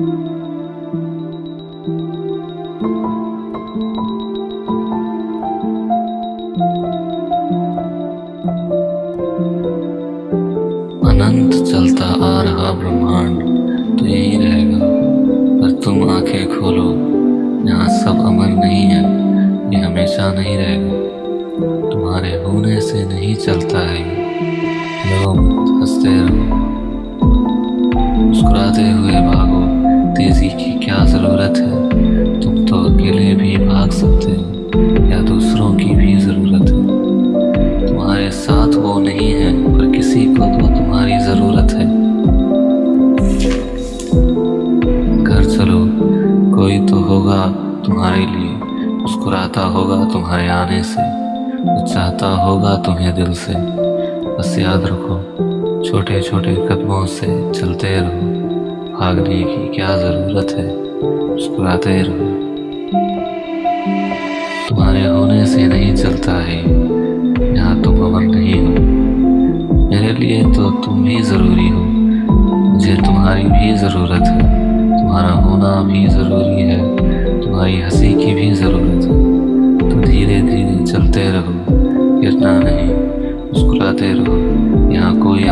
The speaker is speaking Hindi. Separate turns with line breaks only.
अनंत चलता आ रहा ब्रह्मांड तो यही रहेगा। पर तुम आँखें खोलो यहाँ सब अमर नहीं है, ये हमेशा नहीं रहेगा। तुम्हारे होने से नहीं चलता है हँसते रहो। मुस्कुराते हुए बात क्या ज़रूरत है? तुम तो अकेले भी भाग सकते हो, या दूसरों की भी ज़रूरत है। तुम्हारे साथ वो नहीं है, पर किसी को तो तुम्हारी ज़रूरत है। घर चलो, कोई तो होगा तुम्हारे लिए, मुस्कुराता होगा तुम्हारे आने से, चाहता होगा तुम्हें दिल से। बस याद रखो छोटे छोटे कदमों से चलते रहो। भागने की क्या ज़रूरत है? मुस्कुराते रहो। तुम्हारे होने से नहीं चलता है। यहाँ तुम अमर नहीं हो। मेरे लिए तो तुम भी ज़रूरी हो। मुझे तुम्हारी भी ज़रूरत है। तुम्हारा होना भी ज़रूरी है। तुम्हारी हँसी की भी ज़रूरत है। तो धीरे धीरे चलते रहो। गिरना नहीं। मुस्कुराते रहो। यहाँ कोई